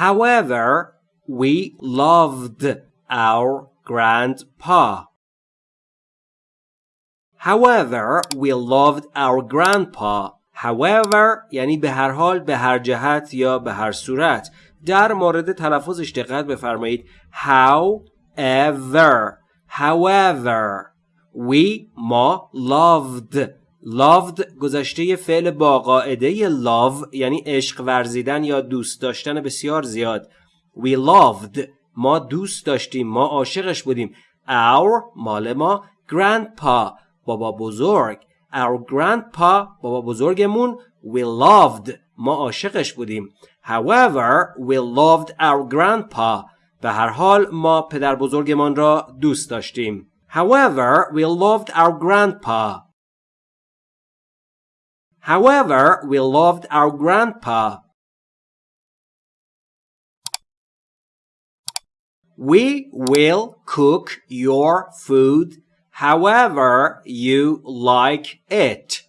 However, we loved our grandpa. However, we loved our grandpa. However یعنی به هر حال به هر جهت یا به هر صورت در مورد تلفظش دقت بفرمایید however however we ما loved loved گذشته فعل با قاعده love یعنی عشق ورزیدن یا دوست داشتن بسیار زیاد. We loved ما دوست داشتیم ما عاشقش بودیم. Our مال ما. Grandpa بابا بزرگ. Our grandpa بابا بزرگمون. We loved ما عاشقش بودیم. However we loved our grandpa. به هر حال ما پدر بزرگمان را دوست داشتیم. However we loved our grandpa. however we loved our grandpa We will cook your food however you like it.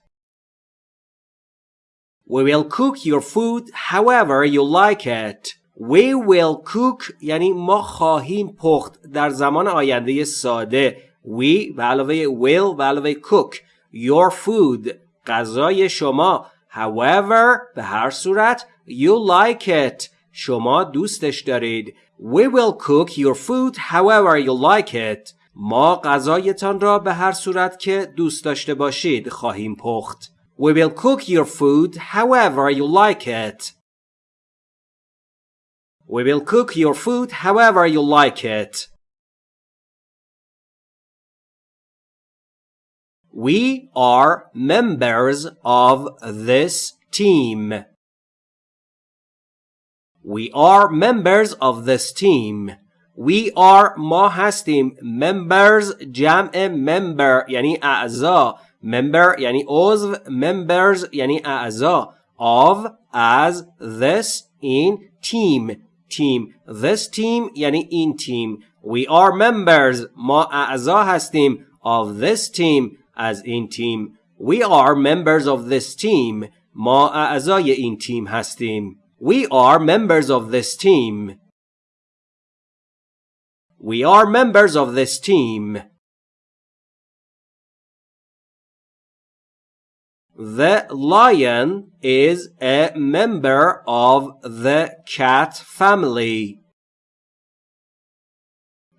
We will cook your food however you like it. We will cook یعنی ما خواهیم پخت در زمان آینده ساده. We به علاوه will به علاوه cook your food غذای شما however به هر صورت you like it شما دوستش دارید We will cook your food however you like it. ما غذایتان را به هر صورت که دوست داشته باشید خواهیم پخت. We will cook your food however you like it. We will cook your food however you like it. We are members of this team. We are members of this team. We are ما هستیم members جمع member یعنی اعضا member یعنی عضو members یعنی اعضا of as this in team team this team یعنی این تیم we are members ما اعضا هستیم of this team از این تیم we are members of this team ما اعضای این تیم هستیم We are members of this team. We are members of this team. The lion is a member of the cat family.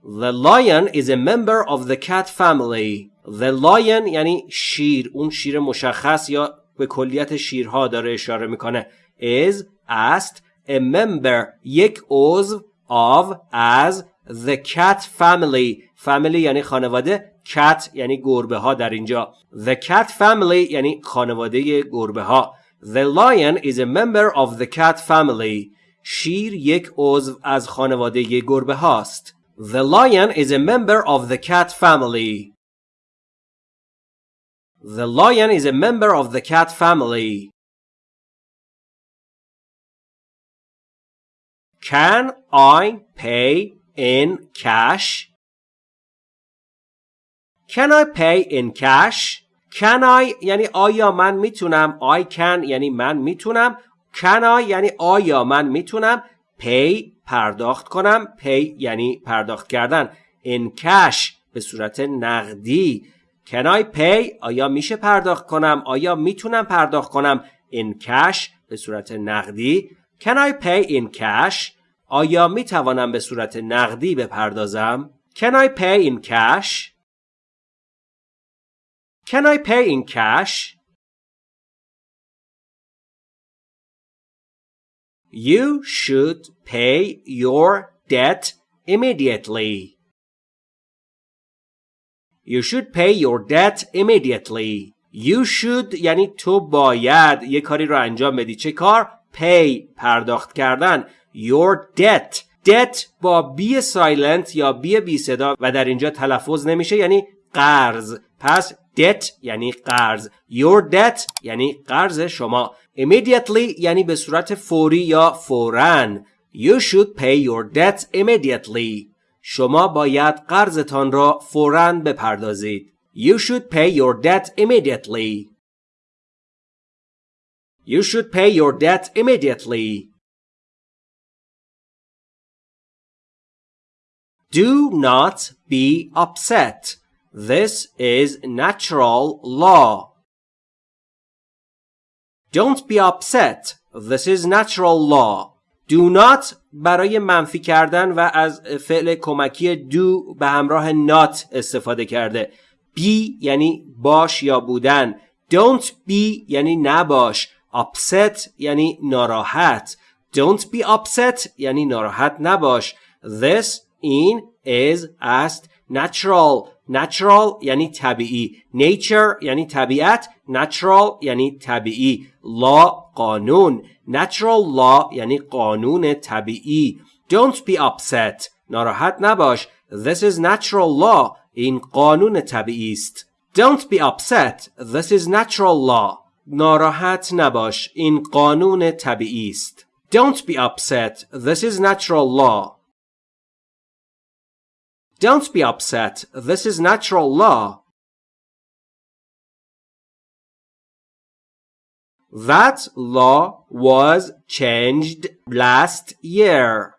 The lion is a member of the cat family. The lion یعنی شیر اون شیر مشخص یا به کلیت شیرها داره اشاره می‌کنه. Is است. A member یک عضو of as. The cat family family یعنی خانواده. Cat یعنی گربه ها در اینجا. The cat family یعنی خانواده گربه ها the lion is a member of the cat family. شیر یک عضو از خانواده گربه هاست the lion is a member of the cat family. The lion is a member of the cat family Can I pay in cash? Can I pay in cash? Can I یعنی آیا من می‌تونم I can یعنی من می‌تونم Can I یعنی آیا من می‌تونم pay پرداخت کنم pay یعنی پرداخت کردن in cash به صورت نقدی Can I pay آیا میشه پرداخت کنم آیا می‌تونم پرداخت کنم in cash به صورت نقدی Can I pay in cash آیا می توانم به صورت نقدی بپردازم؟ Can I pay in cash? Can I pay in cash? You should pay your debt immediately. You should pay your debt immediately. You should یعنی تو باید یه کاری رو انجام بدی. چه کار؟ pay پرداخت کردن. your debt debt با بی سایلنت یا بی بی صدا و در اینجا تلفظ نمیشه یعنی قرض پس debt یعنی قرض your debt یعنی قرض شما immediately یعنی به صورت فوری یا فوراً you should pay your debt immediately شما باید قرضتان را فوراً بپردازید you should pay your debt immediately you should pay your debt immediately Do not be upset. This is natural law. Don't be upset. This is natural law. Not برای منفی کردن و از فعل کمکی do به همراه not استفاده کرده. be یعنی باش یا بودن. Don't be یعنی نباش. Upset یعنی ناراحت. Don't be upset یعنی ناراحت نباش. This in is است natural natural یعنی طبیعی nature یعنی طبیعت natural یعنی طبیعی law قانون natural law یعنی قانون طبیعی don't be upset ناراحت نباش this is natural law این قانون طبیعی است don't be upset this is natural law ناراحت نباش این قانون طبیعی است don't be upset this is natural law Don't be upset. This is natural law. That law was changed last year.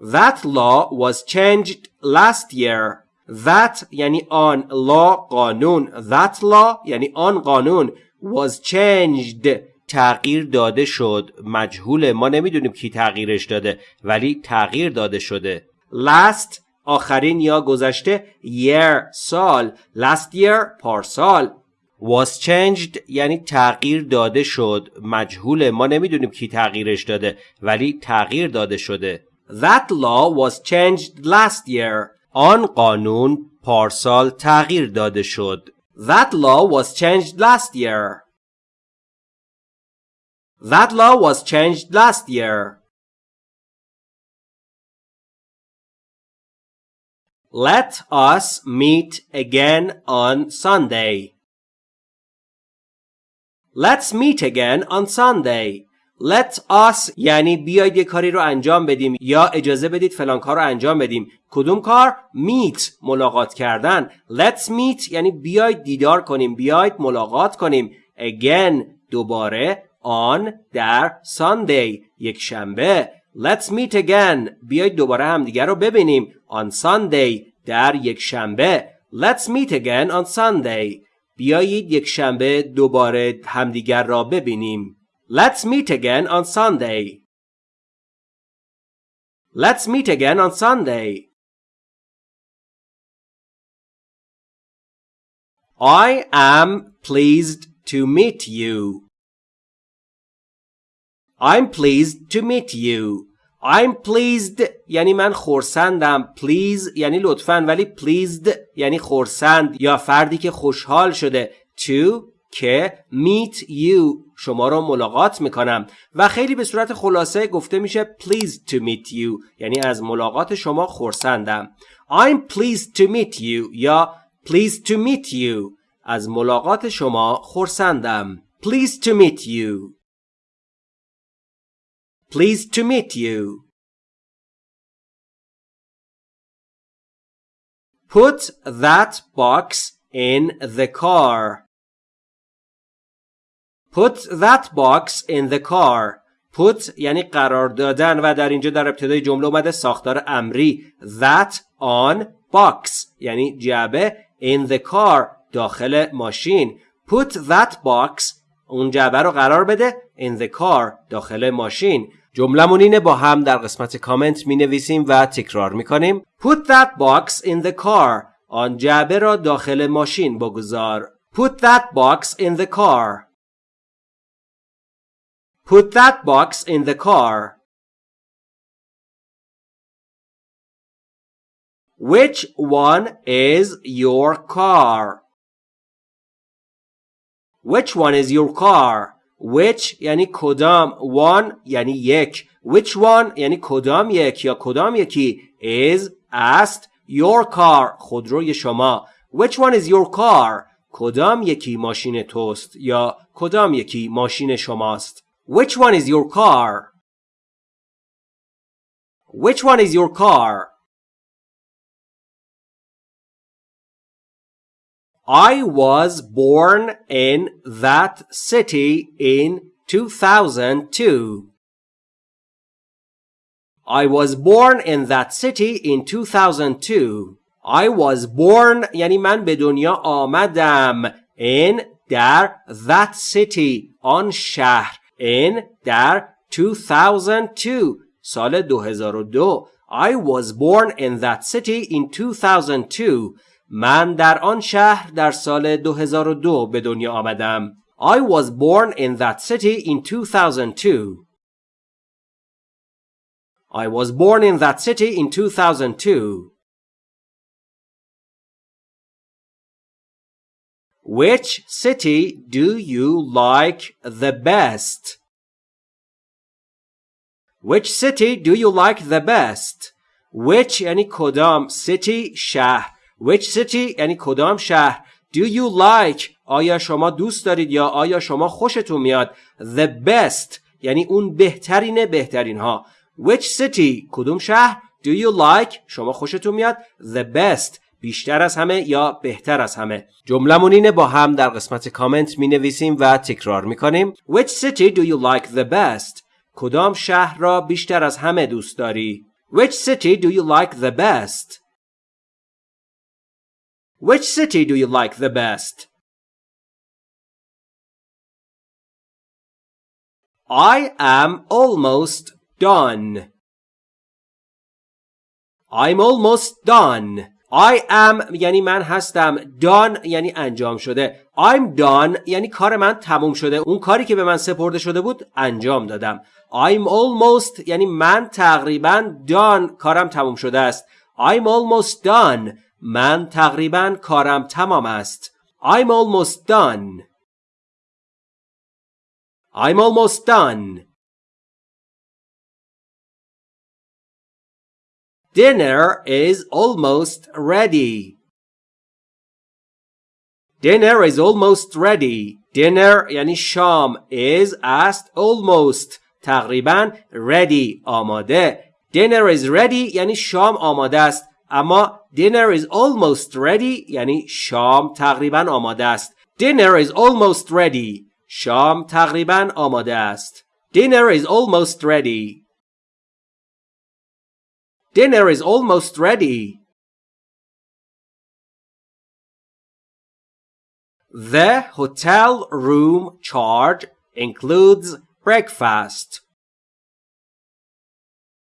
That law was changed last year. That یعنی آن law قانون That law یعنی آن قانون was changed تغییر داده شد مجهول ما نمی‌دونیم کی تغییرش داده ولی تغییر داده شده last آخرین یا گذشته year سال. Last year پارسال. Was changed یعنی تغییر داده شد. مجهول ما نمی‌دونیم کی تغییرش داده ولی تغییر داده شده. That law was changed last year. آن قانون پارسال تغییر داده شد. That law was changed last year. That law was changed last year. Let us meet again on Sunday. Let's meet again on Sunday. Let us یعنی بیاید یه کاری رو انجام بدیم یا اجازه بدید فلان کار رو انجام بدیم. کدوم کار؟ meet ملاقات کردن. Let's meet یعنی بیاید دیدار کنیم. بیاید ملاقات کنیم. Again دوباره on در Sunday یک شنبه. Let's meet again. بیاید دوباره همدیگر رو ببینیم. On Sunday در یک شنبه. Let's meet again on Sunday. بیایید یک شنبه دوباره همدیگر را ببینیم. Let's meet again on Sunday. Let's meet again on Sunday. I am pleased to meet you. I'm pleased to meet you. I'm pleased یعنی من خورسندم. Please یعنی لطفا ولی pleased یعنی خورسند یا فردی که خوشحال شده. To که meet you. شما رو ملاقات می‌کنم. و خیلی به صورت خلاصه گفته میشه pleased to meet you. یعنی از ملاقات شما خورسندم. I'm pleased to meet you یا pleased to meet you. از ملاقات شما خورسندم. Pleased to meet you. Pleased to meet you. Put that box in the car. Put that box in the car. Put یعنی قرار دادن و در اینجا در ابتدای جمله اومده ساختار امری that on box یعنی جعبه in the car داخل ماشین Put that box اون جعبه رو قرار بده in the car داخل ماشین جملمون اینه با هم در قسمت کامنت می نویسیم و تکرار می کنیم Put that box in the car آن جعبه را داخل ماشین بگذار Put that box in the car Put that box in the car Which one is your car? Which one is your car? Which یعنی کدام one یعنی یک. Which one یعنی کدام یک یا کدام یکی is است your car خودروی شما. Which one is your car کدام یکی ماشین توست یا کدام یکی ماشین شماست؟ Which one is your car which one is your car I was born in that city in 2002. I was born in that city in 2002 I was born یعنی من به دنیا آمدم in در that city آن شهر in در 2002 سال 2002 I was born in that city in 2002 من در آن شهر در سال 2002 به دنیا آمدم I was born in that city in 2002 I was born in that city in 2002 Which city do you like the best? Which city do you like the best? Which یعنی کدام city شهر Which city? یعنی کدام شهر؟ Do you like? آیا شما دوست دارید یا آیا شما خوشتون میاد؟ The best. یعنی اون بهترین بهترین ها Which city? کدوم شهر؟ Do you like? شما خوشتون میاد؟ The best. بیشتر از همه یا بهتر از همه. جملمون اینه با هم در قسمت کامنت می نویسیم و تکرار می کنیم Which city do you like the best? کدام شهر را بیشتر از همه دوست داری؟ Which city do you like the best? Which city do you like the best? I am almost done. I'm almost done. I am یعنی من هستم. Done یعنی انجام شده. I'm done یعنی کار من تموم شده. اون کاری که به من سپرده شده بود انجام دادم. I'm almost یعنی من تقریبا done. کارم تموم شده است. I'm almost done. من تقریبا کارم تمام است I'm almost done I'm almost done Dinner is almost ready. Dinner is almost ready. Dinner یعنی شام is است almost تقریبا ready آماده. Dinner is ready یعنی شام آماده است اما dinner is almost ready یعنی شام تقریبا آماده است. Dinner is almost ready. شام تقریبا آماده است. Dinner is almost ready. Dinner is almost ready. The hotel room charge includes breakfast.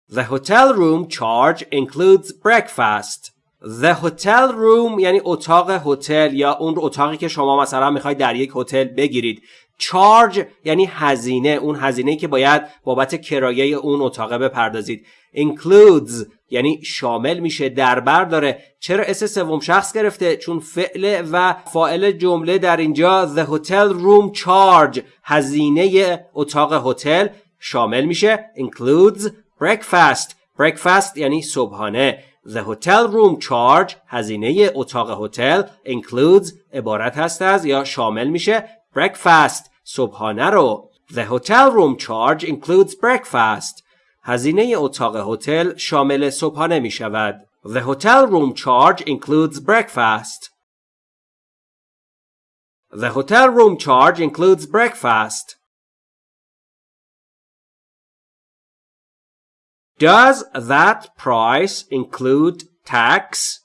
The hotel room charge includes breakfast. The hotel room یعنی اتاق هتل یا اون اتاقی که شما مثلا می‌خواید در یک هتل بگیرید. چارج یعنی هزینه اون هزینه که باید بابت کرایه اون اتاقه بپردازید. Includes یعنی شامل میشه در بر داره. چرا اس سوم شخص گرفته؟ چون فعل و فاعل جمله در اینجا the hotel room charge هزینه اتاق هتل شامل میشه. Includes breakfast. Breakfast یعنی صبحانه. The hotel room charge هزینه اتاق هتل includes عبارت هست از یا شامل میشه breakfast صبحانه رو The hotel room charge includes breakfast هزینه اتاق هتل شامل صبحانه می شود. The hotel room charge includes breakfast. The hotel room charge includes breakfast. Does that price include tax?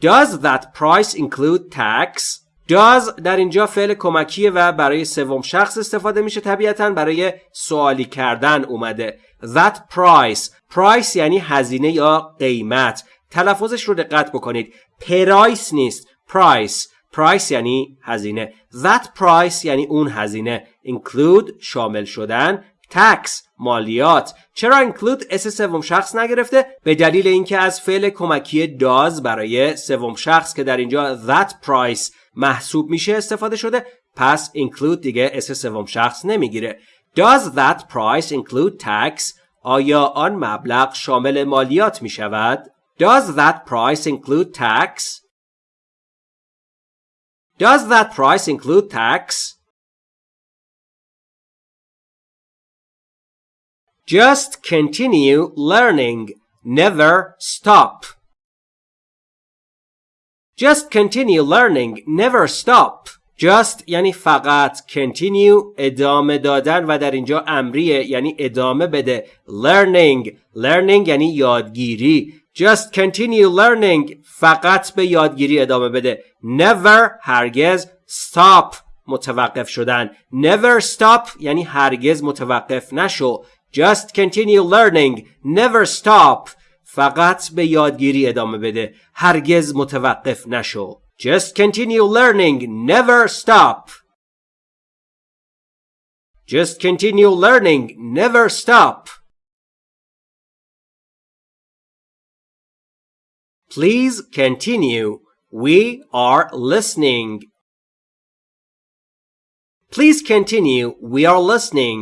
Does that price include tax? does در اینجا فعل کمکیه و برای سوم شخص استفاده میشه طبیعتا؟ برای سوالی کردن اومده. That price. Price یعنی هزینه یا قیمت. تلفظش رو دقت بکنید. price نیست. Price. Price یعنی هزینه. That price یعنی اون هزینه. Include شامل شدن. Tax مالیات چرا include s سوم شخص نگرفته به دلیل اینکه از فعل کمکی does برای سوم شخص که در اینجا that price محسوب میشه استفاده شده پس include دیگه s سوم شخص نمی‌گیره Does that price include tax? آیا آن مبلغ شامل مالیات می شود؟ Does that price include tax? Does that price include tax? Just continue learning. Never stop. Just continue learning. Never stop. just یعنی فقط continue ادامه دادن و در اینجا امریه یعنی ادامه بده learning learning یعنی یادگیری just continue learning فقط به یادگیری ادامه بده never هرگز stop متوقف شدن never stop یعنی هرگز متوقف نشو just continue learning never stop فقط به یادگیری ادامه بده هرگز متوقف نشو just continue learning never stop just continue learning never stop please continue we are listening please continue we are listening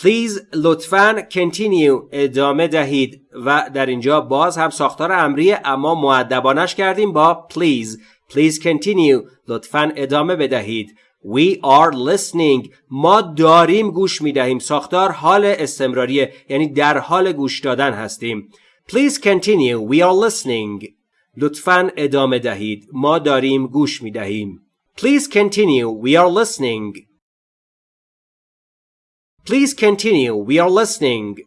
Please لطفاً continue ادامه دهید و در اینجا باز هم ساختار امریه اما معدبانش کردیم با please. Please continue. لطفاً ادامه بدهید. We are listening. ما داریم گوش می دهیم ساختار حال استمراریه. یعنی در حال گوش دادن هستیم. Please continue. We are listening. لطفاً ادامه دهید. ما داریم گوش می دهیم Please continue. We are listening. Please continue. We are listening.